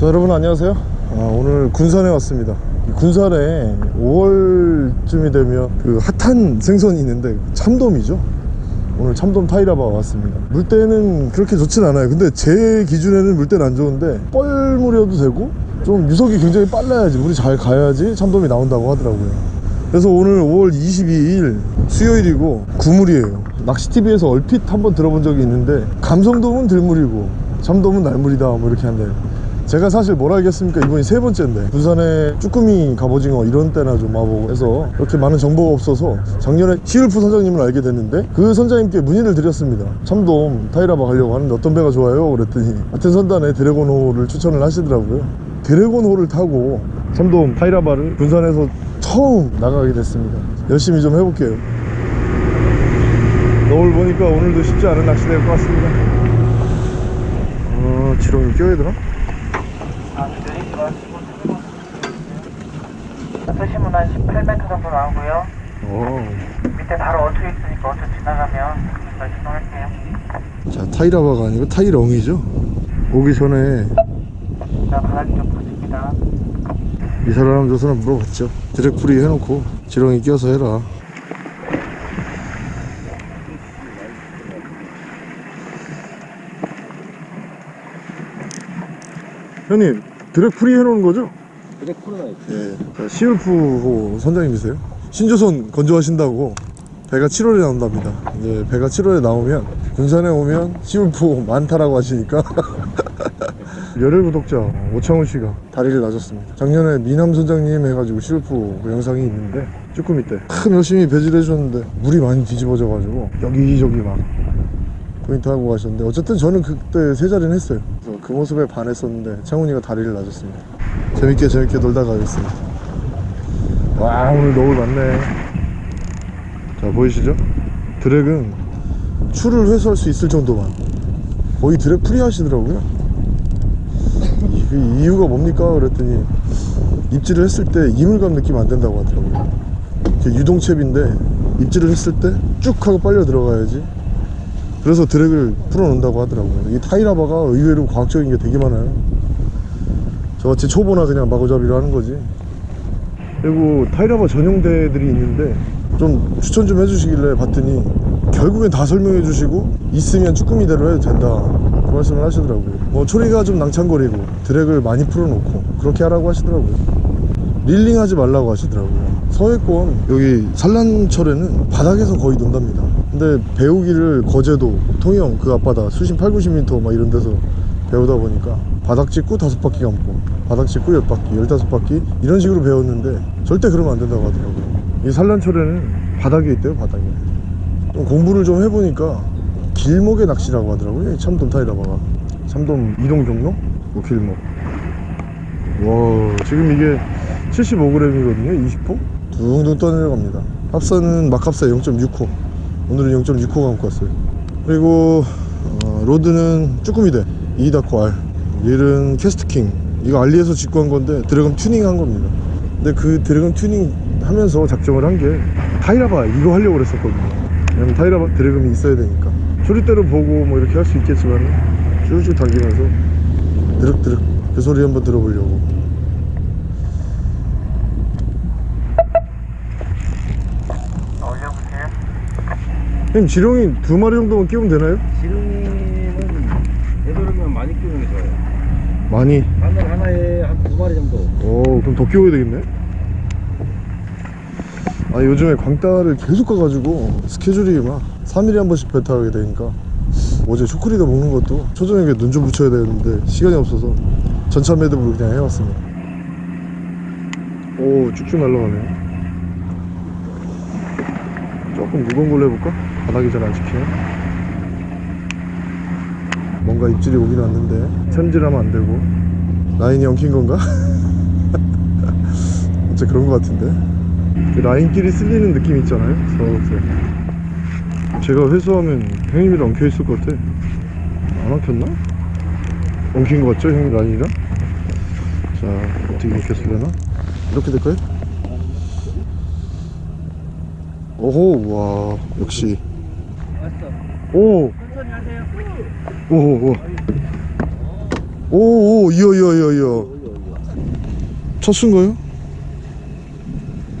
자 여러분 안녕하세요. 아, 오늘 군산에 왔습니다. 이 군산에 5월쯤이 되면 그 핫한 생선이 있는데 참돔이죠? 오늘 참돔 타이라바 왔습니다. 물때는 그렇게 좋진 않아요. 근데 제 기준에는 물때는 안 좋은데 뻘물이어도 되고 좀 유속이 굉장히 빨라야지. 물이 잘 가야지 참돔이 나온다고 하더라고요. 그래서 오늘 5월 22일 수요일이고 구물이에요. 낚시TV에서 얼핏 한번 들어본 적이 있는데 감성돔은 들물이고 참돔은 날물이다. 뭐 이렇게 한대요 제가 사실 뭘 알겠습니까? 이번이 세 번째인데. 부산에 쭈꾸미 갑오징어 이런 때나 좀 와보고 해서 그렇게 많은 정보가 없어서 작년에 시울프 선장님을 알게 됐는데 그 선장님께 문의를 드렸습니다. 참돔 타이라바 가려고 하는데 어떤 배가 좋아요? 그랬더니 같은 선단에 드래곤호를 추천을 하시더라고요. 드래곤호를 타고 참돔 타이라바를 군산에서 처음 나가게 됐습니다. 열심히 좀 해볼게요. 노을 보니까 오늘도 쉽지 않은 낚시 될것 같습니다. 어, 지렁이 껴야 되나? 쓰시면 한 18m 정도 나오고요. 어. 밑에 바로 어투 있으니까 어투 지나가면 말씀할게요. 자 타이라바가 아니고 타이렁이죠 오기 전에 자, 바닥이 좀 보십니다. 이 사람 저 사람 물어봤죠 드랙풀이 해놓고 지렁이 껴서 해라 형님 드랙풀이 해놓은 거죠? 드랙 풀어놔 예 자, 시울프호 선장님이세요? 신조선 건조하신다고 배가 7월에 나온답니다. 이제 배가 7월에 나오면 군산에 오면 시울프 많다라고 하시니까 열혈 구독자 오창훈 씨가 다리를 놔줬습니다. 작년에 미남 선장님 해가지고 시울프 그 영상이 있는데 쭈꾸미 때참 열심히 배지를 해줬는데 물이 많이 뒤집어져 가지고 여기저기 막 포인트 하고 가셨는데 어쨌든 저는 그때 세 자리는 했어요. 그래서 그 모습에 반했었는데 창훈이가 다리를 놔줬습니다. 재밌게 재밌게 놀다 가겠습니다. 와 오늘 노을 많네. 자 보이시죠? 드랙은 추를 회수할 수 있을 정도만. 거의 drag free 하시더라고요. 이, 그 이유가 뭡니까? 그랬더니 입질을 했을 때 이물감 느낌 안 된다고 하더라고요. 이렇게 유동채비인데 입질을 했을 때 쭉 하고 빨려 들어가야지 그래서 drag을 풀어놓는다고 하더라고요. 이 타이라바가 의외로 과학적인 게 되게 많아요. 저같이 초보나 그냥 마구잡이로 하는 거지. 그리고 타이라바 전용대들이 있는데 좀 추천 좀 해주시길래 봤더니 결국엔 다 설명해 주시고 있으면 쭈꾸미대로 해도 된다. 그 말씀을 하시더라고요. 뭐 초리가 좀 낭창거리고 드랙을 많이 풀어놓고 그렇게 하라고 하시더라고요. 릴링 하지 말라고 하시더라고요. 서해권 여기 산란철에는 바닥에서 거의 논답니다 근데 배우기를 거제도 통영 그 앞바다 수심 8, 90m 막 이런 데서 배우다 보니까 바닥 찍고 다섯 바퀴 감고 바닥 찍고 열 바퀴 열다섯 바퀴 이런 식으로 배웠는데 절대 그러면 안 된다고 하더라고요. 이 산란철에는 바닥에 있대요 바닥에. 좀 공부를 좀 해보니까 길목의 낚시라고 하더라고요. 이 참돔 타이라바가 참돔 이동 경로? 뭐 길목. 와 지금 이게 75g이거든요 20호? 둥둥 떠내려갑니다. 합사는 막합사 0.6호 오늘은 0.6호 감고 왔어요. 그리고 어, rod는 쭈꾸미대 이다코 R 릴은 캐스트킹. 이거 알리에서 직구한 건데 drag음 튜닝 한 겁니다. 근데 그 drag음 튜닝 하면서 작정을 한 게 타이라바 이거 하려고 그랬었거든요. 왜냐면 타이라바 drag음이 있어야 되니까. 소리대로 보고 뭐 이렇게 할 수 있겠지만 쭉쭉 당기면서 드륵드륵 그 소리 한번 들어보려고 올려보세요. 형님 지렁이 두 마리 정도만 끼우면 되나요? 지렁이는 되도록이면 많이 끼우는 게 좋아요. 많이? 바늘 하나에 한 두 마리 정도. 오 그럼 더 끼워야 되겠네? 아 요즘에 광따를 계속 가가지고 스케줄이 막 3일에 한 번씩 배 타게 되니까 어제 초콜릿 먹는 것도 초저녁에 눈 좀 붙여야 되는데 시간이 없어서 전차 매듭으로 그냥 해왔습니다. 오 쭉쭉 날라가네. 조금 무거운 걸로 해볼까? 바닥이 잘 안 찍히네 뭔가 입질이 오긴 왔는데 천질하면 안 되고 라인이 엉킨 건가? 진짜 그런 것 같은데 그 라인끼리 쓸리는 느낌 있잖아요 서서 제가 회수하면 형님이랑 엉켜 있을 것 같아 안 엉켰나? 엉킨 것 같죠 형님 라인이랑? 자 어떻게 엉켰을려나? 이렇게 될까요? 오호 와 역시 오. 천천히 하세요 오 오 오. 오 오 이어 이어 이어 이어. 첫 수인가요?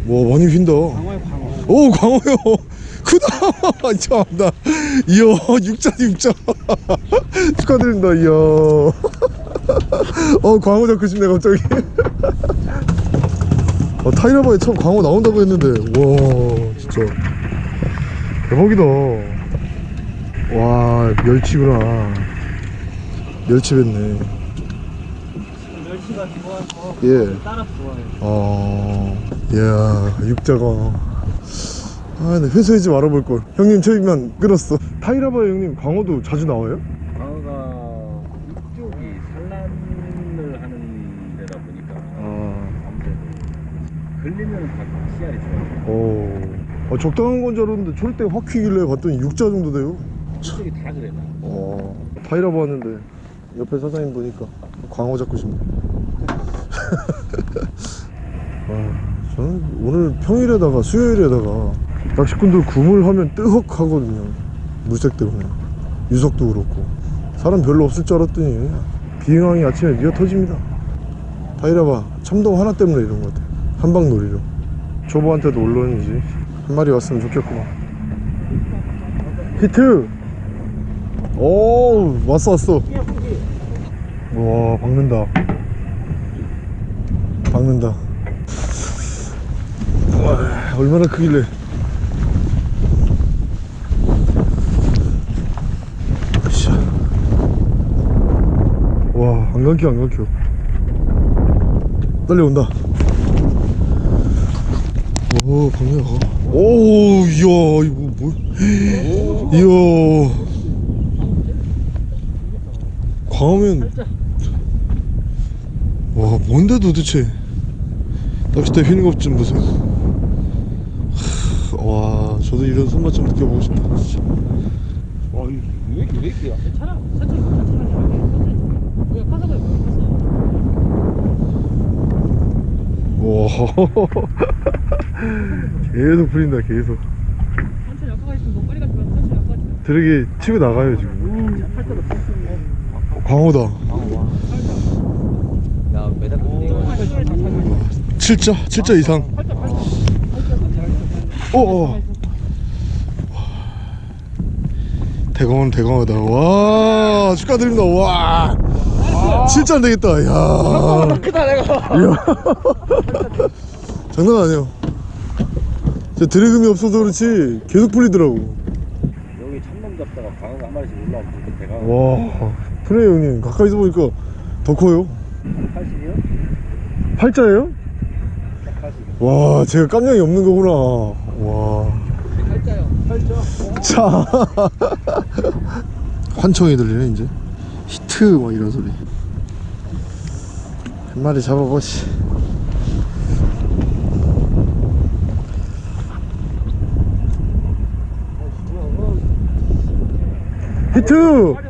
와 많이 휜다. 광어야 광어 오 광어요. 크다. 참나 이야 육자 육자. 축하드립니다 이야 어 광어 잡고 싶네 갑자기. 어, 타이라바에 처음 광어 나온다고 했는데. 와 진짜. 대박이다 와 멸치구나 멸치 뱉네 멸치가 좋아서 예 따라 좋아해 어, 이야, 육자광어. 아, 네, 회수하지 말아볼 걸. 형님, 저희만 끌었어. 타이라바 형님, 광어도 자주 나와요? 광어가 이쪽이 산란을 하는 데다 보니까 아, 아무래도 걸리면 다 씨알이 좋아요 어, 어 적당한 건 줄 알았는데, 절대 확 튀길래 봤더니 육자 정도 돼요. 이쪽이 다 그래 나 어, 왔는데, 옆에 사장님 보니까 광어 잡고 싶네. 아, 저는 오늘 평일에다가 수요일에다가 낚시꾼들 구물하면 뜨헉 하거든요. 물색 때문에. 유석도 그렇고. 사람 별로 없을 줄 알았더니 비행항이 아침에 미어 터집니다. 타이라바 참동 하나 때문에 이런 것 같아. 한방 놀이로. 초보한테도 올론이지. 한 마리 왔으면 좋겠구만. 히트! 오 왔어 왔어 와 박는다 박는다 와, 얼마나 크길래 으쌰. 와, 안 감겨, 안 감겨. 딸려온다. 오, 박네, 가. 오, 이야, 이거 뭘. 이야. 광어면. 와, 뭔데 도대체. 낚싯대 휘는 것 좀 보세요. 하, 와, 저도 이런 손맛 좀 느껴보고 싶다. 진짜. 와 이거 왜 이렇게 왜 이렇게 괜찮아 가서 그래 가서 와 계속 풀린다 계속 천천히 아까가 있으면 너 빨리 가지 마. 천천히 마. 드랙이 치고 나가요 지금 광어다 야 이거. 7자 7자 이상. 어어. 대광어는 대광어다. 와 축하드립니다. 와. 7자 안 되겠다. 야. 크다 내가 이야. 장난 아니에요. 제 드래금이 없어서 그렇지 계속 풀리더라고. 여기 참돔 잡다가 광어가 한 마리씩 올라오면 대가 와 그래 형님. 가까이서 보니까 더 커요. 80이요? 팔자예요? 180 와 제가 깜냥이 없는 거구나. 와. 팔자요. 자? 환청이 들리네 이제. 히트 막 이런 소리. 한 마리 잡아보시 히트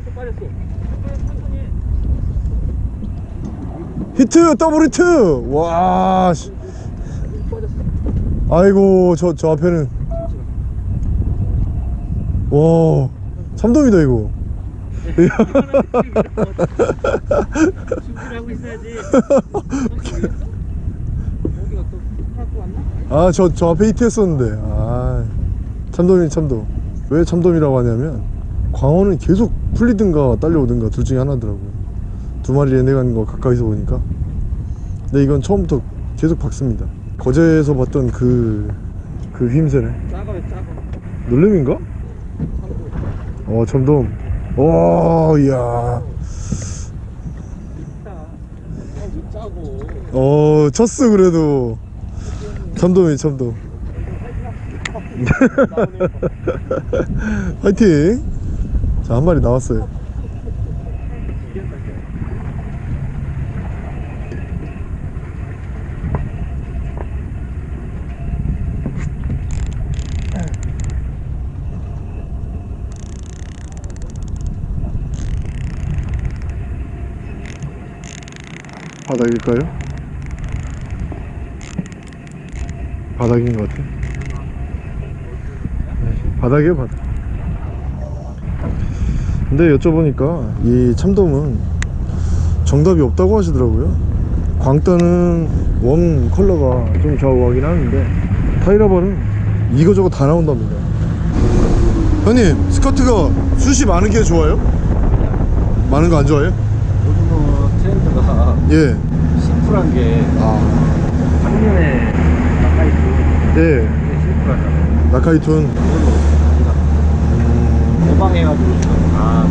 히트 더블 히트 와 씨. 아이고 저 저 앞에는 와 참돔이다 이거 준비를 하고 있어야지. 여기가 또 갖고 왔나? 아저저 앞에 히트 했었는데 아 참돔이 참돔 왜 참돔이라고 하냐면 광어는 계속 풀리든가 딸려오든가 둘 중에 하나더라고요 두 마리 내가는 거 가까이서 보니까. 근데 이건 처음부터 계속 박습니다. 거제에서 봤던 그, 그 휘임새네 작아요, 작아. 놀림인가? 어 참돔. 오 이야. 어 쳤어 그래도. 참돔이 참돔. 화이팅! 자 한 마리 나왔어요 바닥일까요? 바닥인 것 같아. 네, 바닥이에요, 바닥. 근데 여쭤보니까 이 참돔은 정답이 없다고 하시더라고요 광따는 원 컬러가 좀 좌우하긴 하는데 타이라바는 이거저거 다 나온답니다 형님 스커트가 숱이 많은 게 좋아요? 많은 거 안 좋아해요? 요즘은 트렌드가 예. 심플한 게 아, 작년에 가까이 예. 그게 심플하잖아 나카이툰. 그걸로 모방해가지고 지금. 다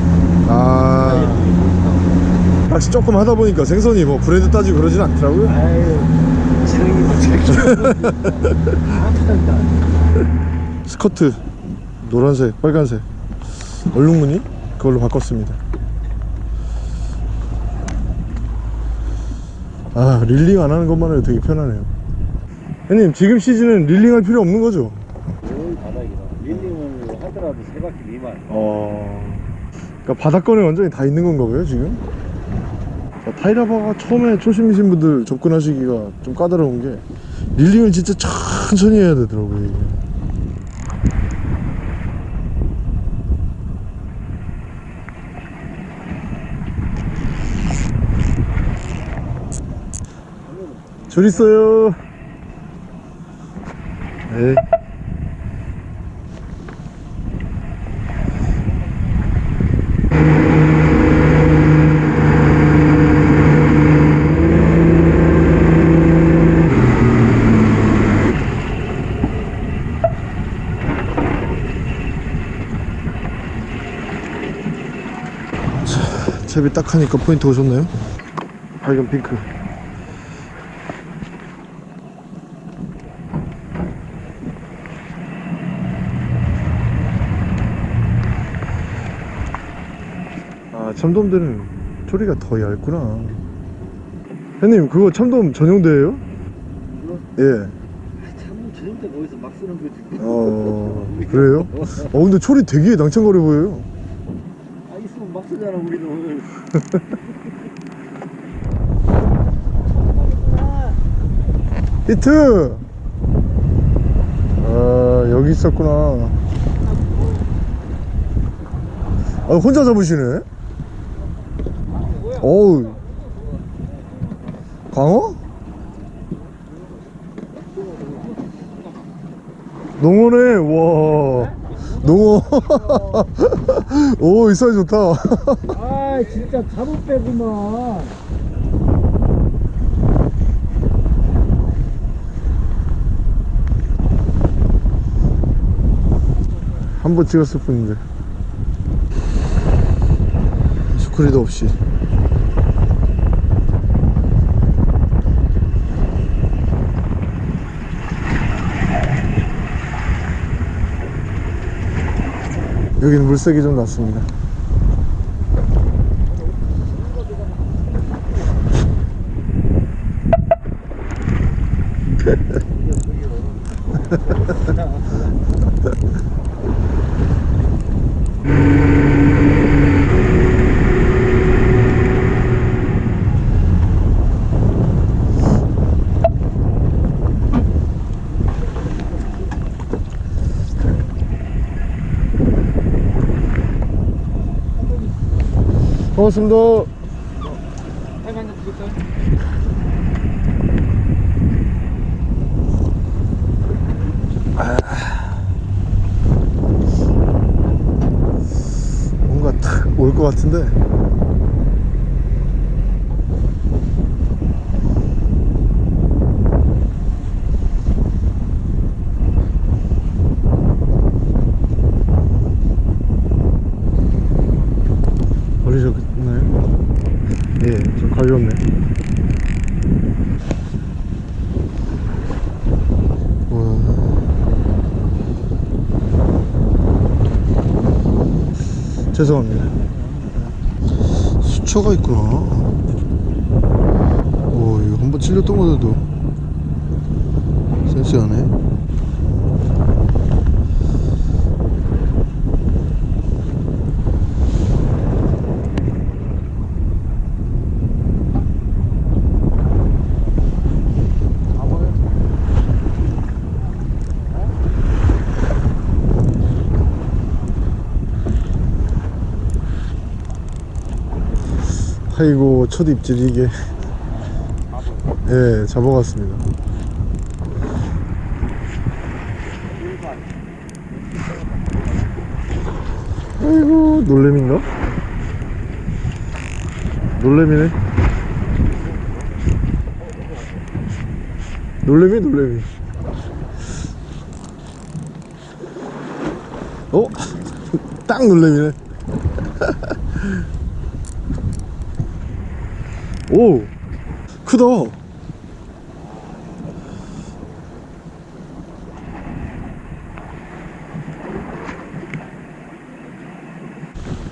아, 낚시 조금 하다 보니까 생선이 뭐 브랜드 따지고 그러진 않더라고요. 아유 지능이 뭐 아프다 스커트 노란색, 빨간색. 얼룩무늬? 그걸로 바꿨습니다. 아 릴링 안 하는 것만 해도 되게 편하네요. 형님 지금 시즌은 릴링 할 필요 없는 거죠? 뭘 바닥이다 릴링을 하더라도 세 바퀴 미만 어. 그러니까 바닥권에 완전히 다 있는 건가 봐요 지금. 자, 타이라바가 처음에 초심이신 분들 접근하시기가 좀 까다로운 게 릴링을 진짜 천천히 해야 되더라고요. 이게. 줄 있어요. 네. 채비 딱 하니까 포인트 오셨나요? 발견 핑크 참돔들은 초리가 더 얇구나 형님 그거 참돔 전용대예요? 예. 참 저녁 때 거기서 막 쓰는 거지 어 그래요? 어 근데 초리 되게 낭창거려 보여요 아 있으면 막 쓰잖아 오늘 히트! 아 여기 있었구나 아 혼자 잡으시네 어우. 광어? 농어네 와. 농어. 오이 사이 좋다. 아 진짜 잡을 빼구만. 한 번 찍었을 뿐인데. 스크리도 없이 여기는 물색이 좀 났습니다 고맙습니다 드릴까요? 뭔가 탁 올 것 같은데 걸리셨나요? 예, 좀 가볍네 와. 죄송합니다. 수초가 있구나. 오 이거 한번 찔렸던 거라도 첫 입질 이게. 예 잡아갔습니다. 아이고 놀래미인가? 놀래미네. 놀래미 놀래미. 어? 딱 놀래미네 오 크다.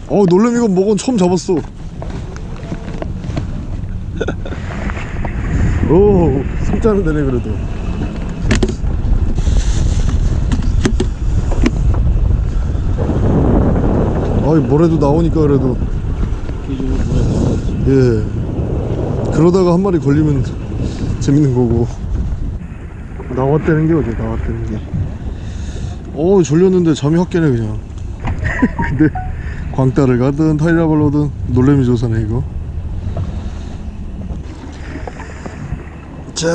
어 놀래미가 먹은 처음 잡았어. 오 숨자는 되네 그래도. 아이 뭐래도 나오니까 그래도. 예 그러다가 한 마리 걸리면 재밌는 거고. 나왔다는 게 어디 나왔다는 게? 어우 졸렸는데 잠이 확 깨네 그냥. 근데 광따를 가든 타이라발로든 놀래미 조사네 이거. 자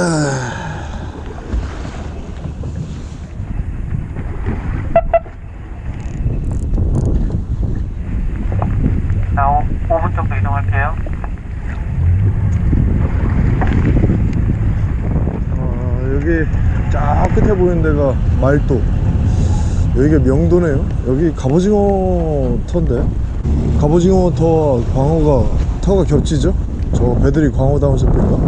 나 5, 5분 정도 이동할게요. 아, 여기 저 끝에 보이는 데가 말도. 여기가 명도네요. 여기 갑오징어 터인데 갑오징어 터와 광어가 터가 겹치죠? 저 배들이 광어 다운 셰프인가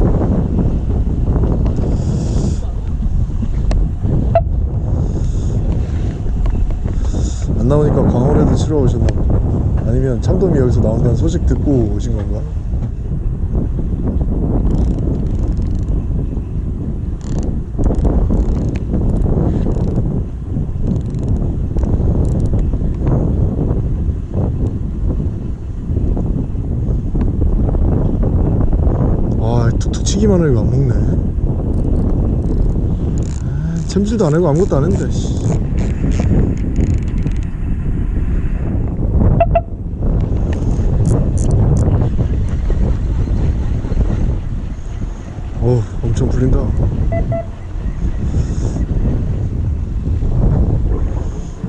안 나오니까 광어라도 치러 오셨나? 아니면 참돔이 여기서 나온다는 소식 듣고 오신 건가 와 치기만 하고 안 먹네. 아, 챔질도 안 하고 아무것도 안 했는데 씨. 어 엄청 풀린다.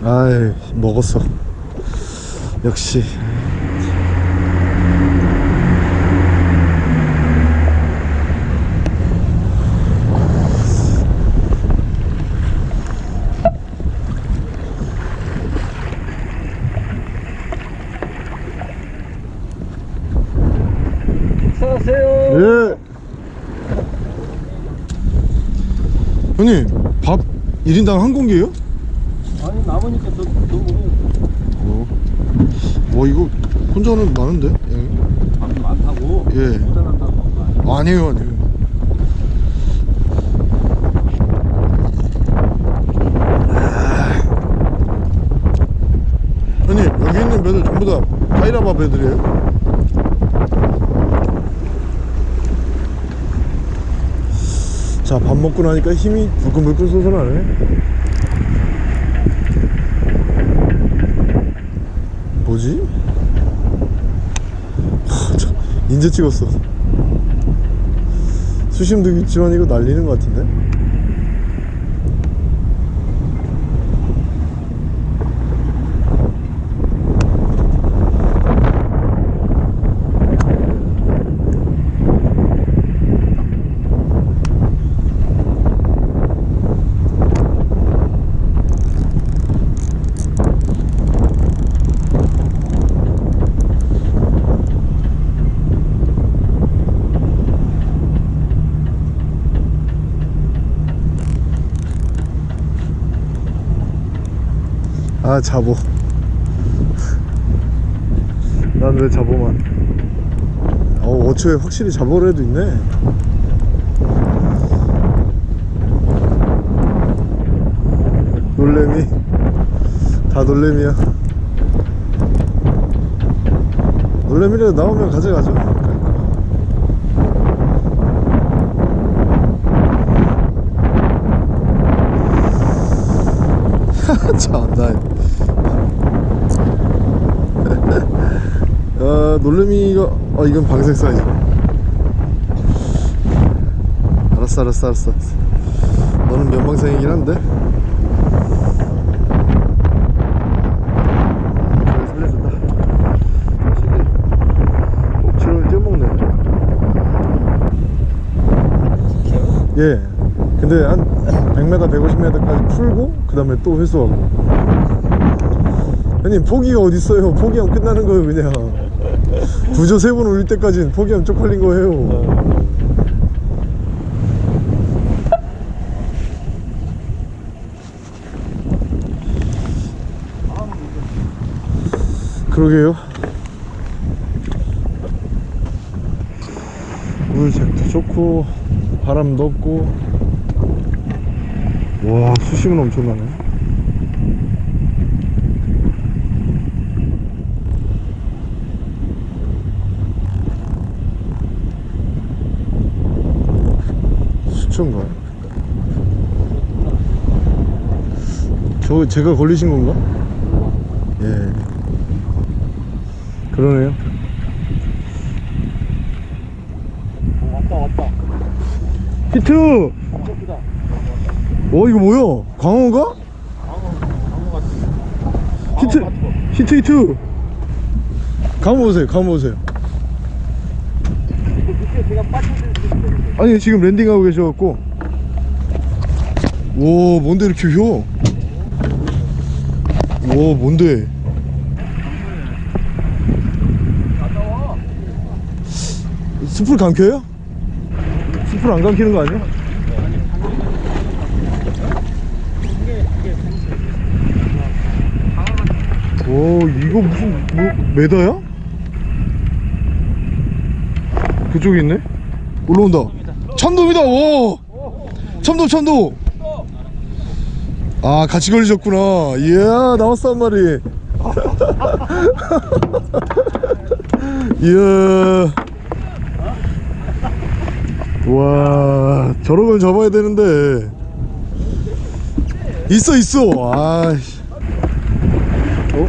아이 먹었어. 역시 형님, 밥 1인당 한 공기예요? 아니 남으니까 더, 더 먹어 어. 와, 이거 혼자는 많은데? 예. 밥이 많다고 예. 모자란다고 아니에요, 아니에요. 아. 형님, 여기 있는 배들 전부 다 파이라바 배들이에요? 자, 밥 먹고 나니까 힘이 불끈불끈 솟아나네. 뭐지? 인제 찍었어. 수심도 있지만 이거 날리는 것 같은데? 자보. 난 왜 자보만. 어 5초에 확실히 자보래도 있네. 놀래미. 다 놀래미야. 놀래미라도 나오면 가져가죠. 참 나 아 놀래미가 아 이건 방색 사이즈. 알았어 알았어 알았어. 너는 면방생이긴 한데. 예. 근데 한 100m 150m까지 풀고 그 다음에 또 회수하고. 형님 포기가 어딨어요? 포기하면 끝나는 거예요 그냥 구조 세 번 올릴 때까지는 포기하면 쪽팔린 거예요. 그러게요. 물색도 좋고 바람도 없고. 와 수심은 엄청나네 수초인가? 저 제가 걸리신 건가? 예 그러네요 왔다 왔다 히트! 어 이거 뭐야? 광어인가? 광어 같은 히트! 히트 히트! 광어 보세요 광어 보세요 그때 제가 빠져들 수 있는데 아니 지금 landing하고 계셔갖고 오 뭔데 이렇게 휘어 오 뭔데 숲을 감켜요? 숲을 안 감키는 거 아니야? 오 이거 무슨 뭐 메다야? 그쪽에 있네? 올라온다 참돔이다. 오. 참돔 참돔 아 같이 걸리셨구나. 이야 나왔어 한 마리 이야. 와건 잡아야 되는데. 있어 있어. 아이씨. 어?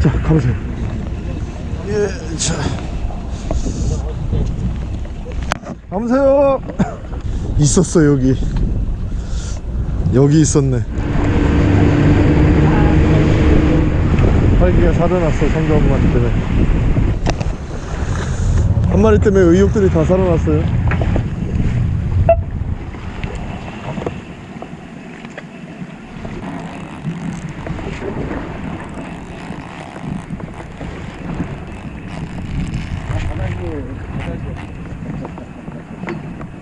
자 가보세요. 예 자. 가보세요. 있었어 여기. 여기 있었네. 활기가 살아났어 성주 한 마리 때문에. 한 마리 때문에 의욕들이 다 살아났어요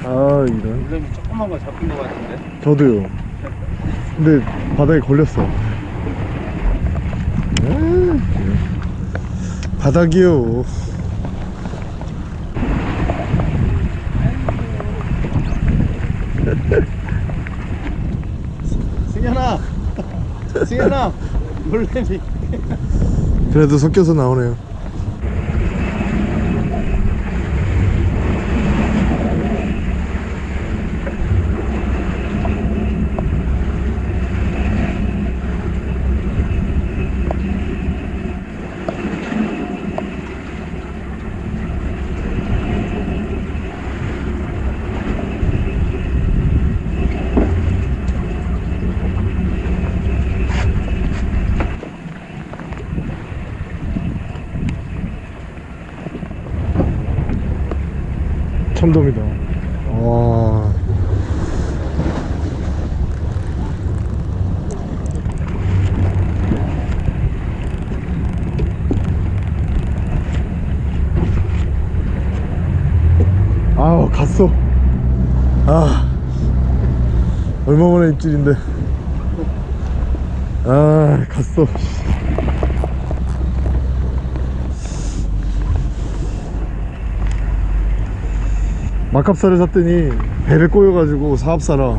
아 이런 물량이 조그만 거 잡힌 거 같은데 저도요. 근데 바닥에 걸렸어. 아, 바닥이요. 승현아 승현아 물량이 그래도 섞여서 나오네요. 아 얼마 만에 입질인데. 아 갔어. 막합사를 샀더니 배를 꼬여가지고 사합사라.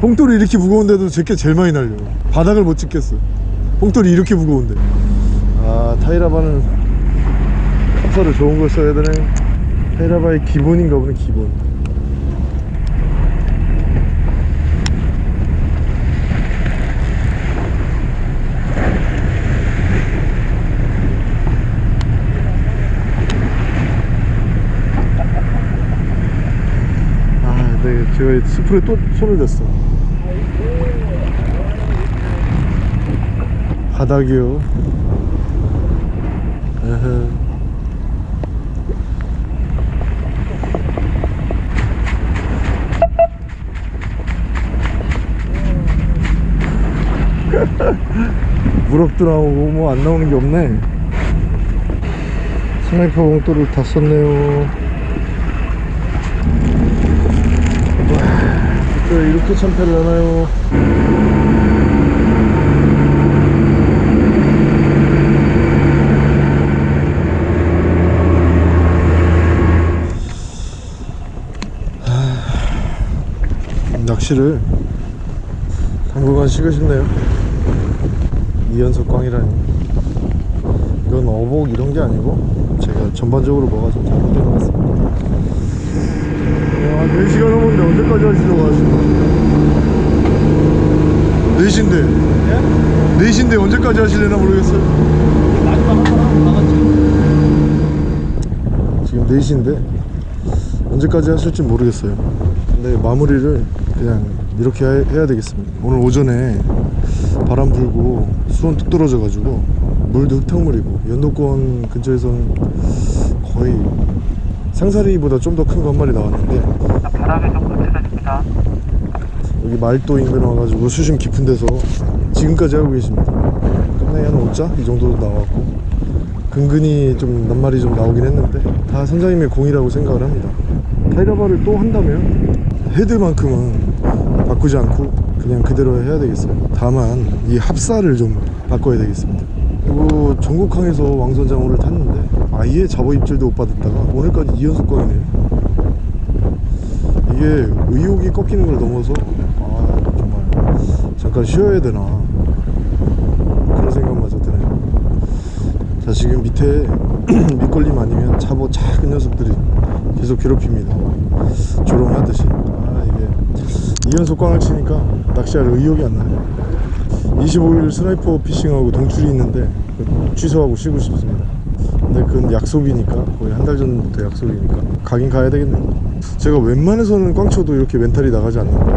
뽕돌이 이렇게 무거운데도 제게 제일 많이 날려. 바닥을 못 찍겠어. 뽕돌이 이렇게 무거운데. 아 타이라바는 합사를 좋은 걸 써야 되네. 타이라바의 기본인가 보네 기본 스프레 또 손을 댔어. 바닥이요. 에헤. 무럭도 나오고 뭐 안 나오는 게 없네. 스나이퍼 봉돌을 다 썼네요 와, 진짜 이렇게 참패를 하나요? 하, 낚시를 당분간 쉬고 싶네요. 이연속 광이라니. 이건 어복 이런 게 아니고 제가 전반적으로 뭐가 좀 잘못된 것 같습니다 와 4시간 넘었는데 언제까지 하시려고 하시나 4시인데. 4시인데 언제까지 하실려나 모르겠어요. 마지막 한 번 하고 나갔지. 지금 4시인데 언제까지 하실지 모르겠어요. 근데 마무리를 그냥 이렇게 해- 해야 되겠습니다. 오늘 오전에 바람 불고 수온 뚝 떨어져 가지고 물도 흙탕물이고 연도권 근처에서는 거의 상사리보다 좀 더 큰 거 한 마리 나왔는데 바닥에 좀 거칠어집니다. 여기 말도 인근 와가지고 수심 깊은 데서 지금까지 하고 계십니다. 끝나야 한 5자? 이 정도 나왔고 근근히 좀 낱말이 좀 나오긴 했는데 다 선장님의 공이라고 생각을 합니다. 타이라바를 또 한다면 헤드만큼은 바꾸지 않고 그냥 그대로 해야 되겠어요. 다만 이 합사를 좀 바꿔야 되겠습니다. 그리고 전국항에서 왕선장호를 탔는데 아예 잡어 입질도 못 받았다가 오늘까지 2연속 광이네요 이게 의욕이 꺾이는 걸 넘어서 아 정말. 잠깐 쉬어야 되나. 그런 생각마저 드네요. 자 지금 밑에 밑걸림 아니면 잡어 작은 녀석들이 계속 괴롭힙니다. 조롱하듯이. 아 이게 이연속 꽝을 치니까 낚시할 의욕이 안 나요. 25일 스나이퍼 피싱하고 동출이 있는데 그거 취소하고 쉬고 싶습니다 근데 그건 약속이니까 거의 한 달 전부터 약속이니까. 가긴 가야 되겠네요. 제가 웬만해서는 꽝 쳐도 이렇게 멘탈이 나가지 않는데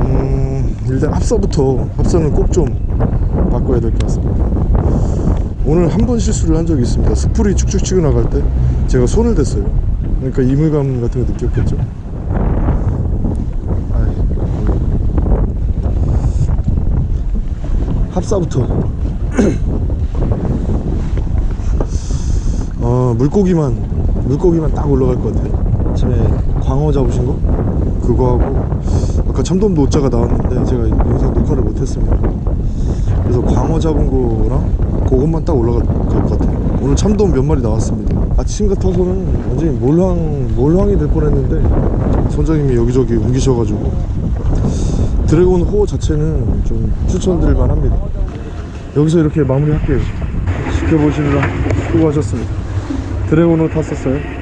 음 일단 합사부터 합사는 꼭 좀 바꿔야 될 것 같습니다. 오늘 한 번 실수를 한 적이 있습니다. 스프리 축축 치고 나갈 때 제가 손을 댔어요. 그러니까 이물감 같은 거 느꼈겠죠? 합사부터 어 물고기만 물고기만 딱 올라갈 것 같아요. 아침에 광어 잡으신 거? 그거 하고. 아까 참돔 노자가 나왔는데 제가 영상 녹화를 못했습니다. 그래서 광어 잡은 거랑 그것만 딱 올라갈 것 같아요. 오늘 참돔 몇 마리 나왔습니다. 아침 같아서는 완전히 몰황 몰황이 될 뻔했는데 선장님이 여기저기 옮기셔가지고. 드래곤 호 자체는 좀 추천드릴 만합니다. 여기서 이렇게 마무리할게요. 지켜보시느라 수고하셨습니다 드래곤 호 탔었어요